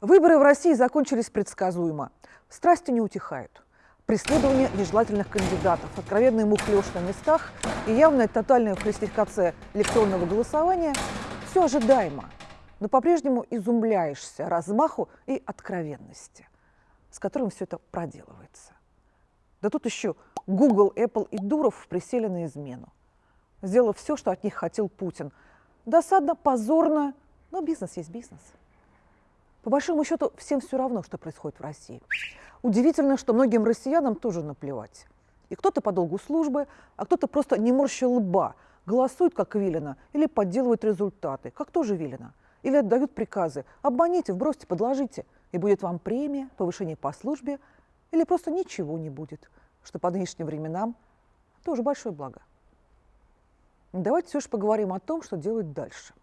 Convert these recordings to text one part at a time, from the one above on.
Выборы в России закончились предсказуемо. Страсти не утихают. Преследование нежелательных кандидатов, откровенный мухлёж на местах и явная тотальная фальсификация электронного голосования – все ожидаемо. Но по-прежнему изумляешься размаху и откровенности, с которым все это проделывается. Да тут еще Google, Apple и Дуров присели на измену, сделав все, что от них хотел Путин. Досадно, позорно, но бизнес есть бизнес. По большому счету, всем все равно, что происходит в России. Удивительно, что многим россиянам тоже наплевать. И кто-то по долгу службы, а кто-то просто не морща лба, голосует, как велено, или подделывает результаты, как тоже велено. Или отдают приказы «обманите, вбросьте, подложите», и будет вам премия, повышение по службе, или просто ничего не будет, что по нынешним временам тоже большое благо. Давайте все же поговорим о том, что делать дальше.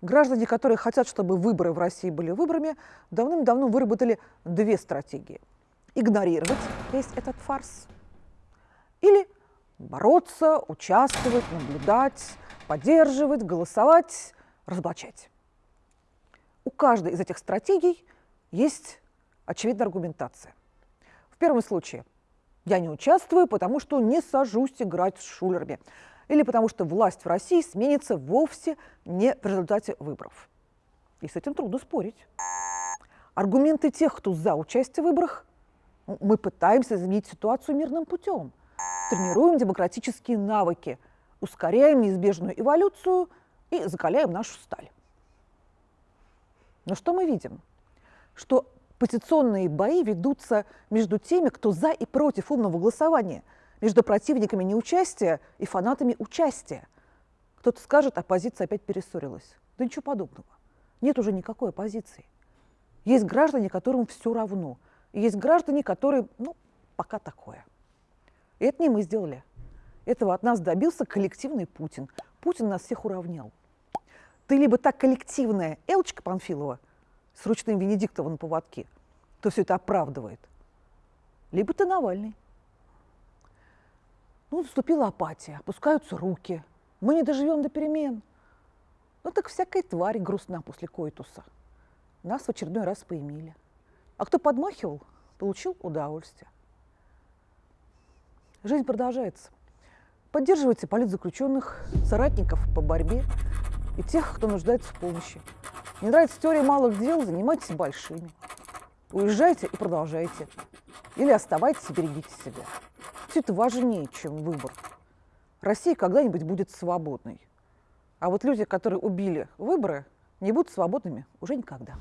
Граждане, которые хотят, чтобы выборы в России были выборами, давным-давно выработали две стратегии. Игнорировать весь этот фарс или бороться, участвовать, наблюдать, поддерживать, голосовать, разоблачать. У каждой из этих стратегий есть очевидная аргументация. В первом случае я не участвую, потому что не сажусь играть с шулерами или потому что власть в России сменится вовсе не в результате выборов. И с этим трудно спорить. Аргументы тех, кто за участие в выборах, мы пытаемся изменить ситуацию мирным путем, тренируем демократические навыки, ускоряем неизбежную эволюцию и закаляем нашу сталь. Но что мы видим? Что позиционные бои ведутся между теми, кто за и против умного голосования – между противниками неучастия и фанатами участия. Кто-то скажет, оппозиция опять перессорилась. Да ничего подобного. Нет уже никакой оппозиции. Есть граждане, которым все равно. И есть граждане, которые, ну, пока такое. И это не мы сделали. Этого от нас добился коллективный Путин. Путин нас всех уравнял. Ты либо так коллективная Элочка Панфилова с ручным Венедиктовым на поводке, кто все это оправдывает, либо ты Навальный. Ну, наступила апатия, опускаются руки. Мы не доживем до перемен. Ну, так всякой твари грустна после коитуса. Нас в очередной раз поимели. А кто подмахивал, получил удовольствие. Жизнь продолжается. Поддерживайте политзаключенных, соратников по борьбе и тех, кто нуждается в помощи. Не нравится теория малых дел, занимайтесь большими. Уезжайте и продолжайте. Или оставайтесь и берегите себя. Все это важнее, чем выбор. Россия когда-нибудь будет свободной. А вот люди, которые убили выборы, не будут свободными уже никогда.